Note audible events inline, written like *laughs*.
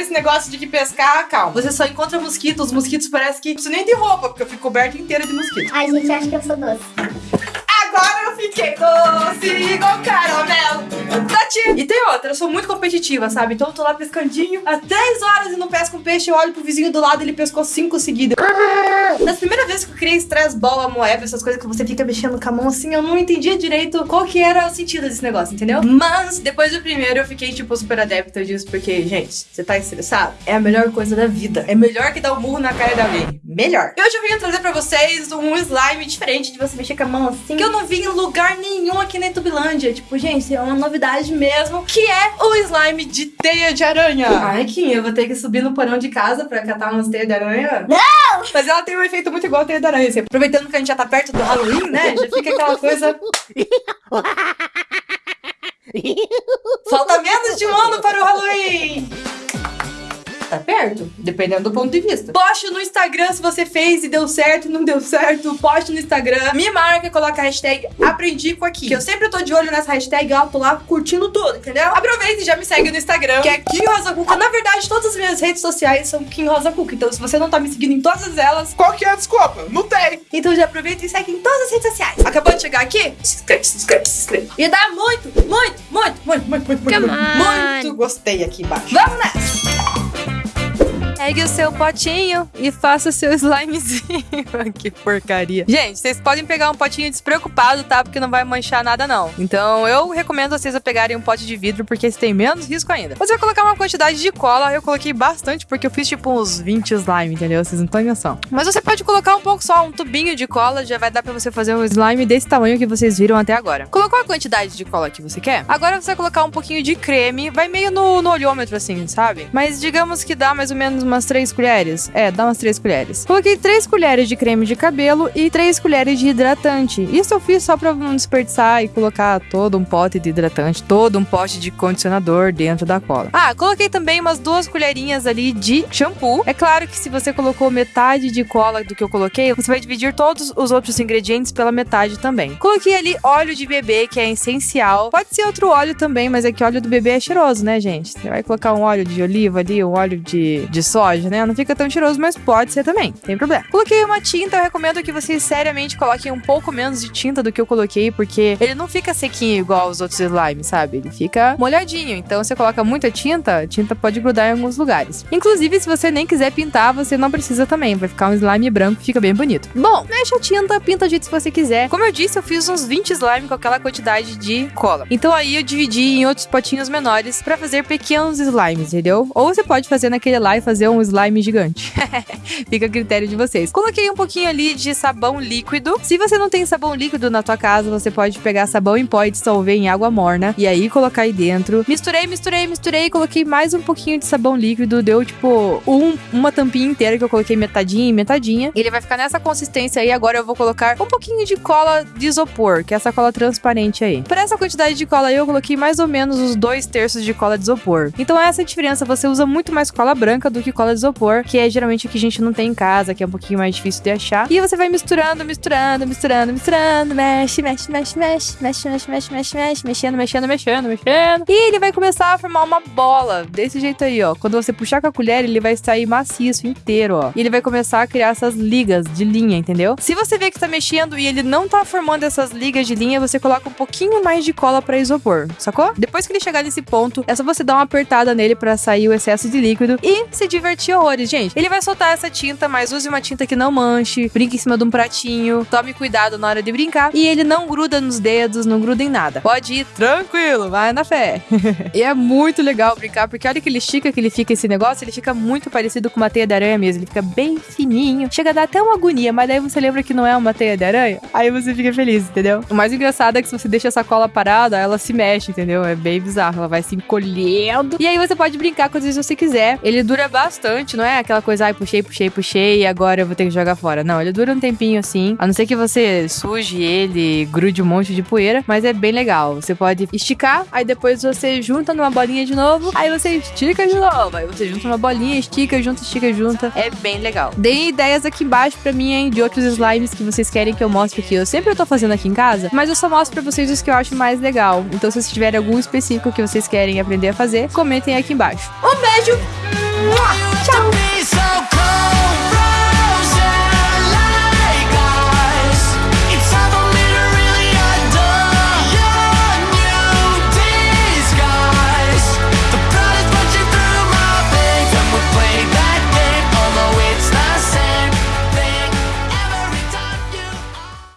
esse negócio de que pescar, calma. Você só encontra mosquitos, os mosquitos parecem que preciso nem de roupa, porque eu fico coberta inteira de mosquito. Ai, gente, acho que eu sou doce. Igual caramelo. Tati. E tem outra, eu sou muito competitiva, sabe? Então eu tô lá pescandinho há 10 horas e não pesco um peixe. Eu olho pro vizinho do lado ele pescou 5 seguidas. Das primeiras vezes que eu criei stress ball, moeba, essas coisas que você fica mexendo com a mão assim, eu não entendia direito qual que era o sentido desse negócio, entendeu? Mas depois do primeiro eu fiquei, tipo, super adepta disso, porque, gente, você tá estressado? É a melhor coisa da vida. É melhor que dar um murro na cara de alguém. Melhor. E hoje eu vim trazer pra vocês um slime diferente de você mexer com a mão assim, que eu não vi em lugar nenhum aqui na Tubilândia. Tipo, gente, é uma novidade mesmo, que é o slime de teia de aranha. Ai, Kim, eu vou ter que subir no porão de casa pra catar umas teias de aranha? Não! Mas ela tem um efeito muito igual a teia de aranha. Assim. Aproveitando que a gente já tá perto do Halloween, né? Já fica aquela coisa... *laughs* Falta menos de um ano para o Halloween! Tá perto, dependendo do ponto de vista. Poste no Instagram se você fez e deu certo, não deu certo. Poste no Instagram, me marca, coloca a hashtag aprendi com aqui. Que eu sempre tô de olho nessa hashtag, ó, tô lá curtindo tudo, entendeu? Aproveita e já me segue no Instagram, que é Kim Rosa Cuca. Na verdade, todas as minhas redes sociais são Kim Rosa Cuca. Então, se você não tá me seguindo em todas elas, Qual que é a desculpa? Não tem. então já aproveita e segue em todas as redes sociais. Acabou de chegar aqui? Se inscreve, se inscreve, se inscreve. E dá muito, muito, muito, muito, muito, muito, muito, Come muito, on. muito gostei aqui embaixo. Vamos nessa! Pegue o seu potinho e faça seu slimezinho. *laughs* que porcaria. Gente, vocês podem pegar um potinho despreocupado, tá? Porque não vai manchar nada, não. Então, eu recomendo vocês a pegarem um pote de vidro, porque esse tem menos risco ainda. Você vai colocar uma quantidade de cola. Eu coloquei bastante, porque eu fiz tipo uns 20 slime, entendeu? Vocês não têm noção. Mas você pode colocar um pouco só, um tubinho de cola. Já vai dar pra você fazer um slime desse tamanho que vocês viram até agora. Colocou a quantidade de cola que você quer? Agora você vai colocar um pouquinho de creme. Vai meio no, no olhômetro, assim, sabe? Mas digamos que dá mais ou menos umas 3 colheres. É, dá umas 3 colheres. Coloquei 3 colheres de creme de cabelo e 3 colheres de hidratante. Isso eu fiz só pra não desperdiçar e colocar todo um pote de hidratante, todo um pote de condicionador dentro da cola. Ah, coloquei também umas duas colherinhas ali de shampoo. É claro que se você colocou metade de cola do que eu coloquei, você vai dividir todos os outros ingredientes pela metade também. Coloquei ali óleo de bebê, que é essencial. Pode ser outro óleo também, mas é que óleo do bebê é cheiroso, né, gente? Você vai colocar um óleo de oliva ali, um óleo de, de soja, né? Não fica tão cheiroso, mas pode ser também, tem problema. Coloquei uma tinta, eu recomendo que vocês seriamente coloquem um pouco menos de tinta do que eu coloquei, porque ele não fica sequinho igual os outros slimes, sabe? Ele fica molhadinho. Então, você coloca muita tinta, a tinta pode grudar em alguns lugares. Inclusive, se você nem quiser pintar, você não precisa também. Vai ficar um slime branco, fica bem bonito. Bom, mexe a tinta, pinta do jeito que você quiser. Como eu disse, eu fiz uns 20 slime com aquela quantidade de cola. Então aí eu dividi em outros potinhos menores pra fazer pequenos slimes, entendeu? Ou você pode fazer naquele lá e fazer um slime gigante. *laughs* Fica a critério de vocês. Coloquei um pouquinho ali de sabão líquido. Se você não tem sabão líquido na tua casa, você pode pegar sabão em pó e dissolver em água morna e aí colocar aí dentro. Misturei, misturei, misturei, coloquei mais um pouquinho de sabão líquido, deu tipo um, uma tampinha inteira que eu coloquei metadinha e metadinha. Ele vai ficar nessa consistência aí. Agora eu vou colocar um pouquinho de cola de isopor, que é essa cola transparente aí. Para essa quantidade de cola aí, eu coloquei mais ou menos os dois terços de cola de isopor. Então essa é a diferença. Você usa muito mais cola branca do que cola de isopor, que é geralmente o que a gente não tem em casa, que é um pouquinho mais difícil de achar. E você vai misturando, misturando, misturando, misturando, mexe, mexe, mexe, mexe, mexe, mexe, mexe, mexe, mexe, mexendo, mexendo, mexendo, mexendo. E ele vai começar a formar uma bola desse jeito aí, ó. Quando você puxar com a colher, ele vai sair maciço inteiro, ó. E ele vai começar a criar essas ligas de linha, entendeu? Se você vê que tá mexendo e ele não tá formando essas ligas de linha, você coloca um pouquinho mais de cola para isopor, sacou? Depois que ele chegar nesse ponto, é só você dar uma apertada nele para sair o excesso de líquido e se horrores, gente. Ele vai soltar essa tinta, mas use uma tinta que não manche, brinque em cima de um pratinho, tome cuidado na hora de brincar e ele não gruda nos dedos, não gruda em nada. Pode ir tranquilo, vai na fé. *laughs* e é muito legal brincar, porque olha que ele estica que ele fica esse negócio, ele fica muito parecido com uma teia de aranha mesmo, ele fica bem fininho. Chega a dar até uma agonia, mas daí você lembra que não é uma teia de aranha, aí você fica feliz, entendeu? O mais engraçado é que se você deixa essa cola parada, ela se mexe, entendeu? É bem bizarro, ela vai se encolhendo. E aí você pode brincar quantas vezes você quiser. Ele dura bastante, não é aquela coisa, ai, puxei, puxei, puxei e agora eu vou ter que jogar fora. Não, ele dura um tempinho assim, a não ser que você suje ele, grude um monte de poeira, mas é bem legal. Você pode esticar, aí depois você junta numa bolinha de novo, aí você estica de novo, aí você junta uma bolinha, estica, junta, estica, junta. É bem legal. Deem ideias aqui embaixo pra mim, hein, de outros slimes que vocês querem que eu mostre aqui. Eu sempre tô fazendo aqui em casa, mas eu só mostro pra vocês os que eu acho mais legal. Então se vocês tiverem algum específico que vocês querem aprender a fazer, comentem aqui embaixo. Um beijo!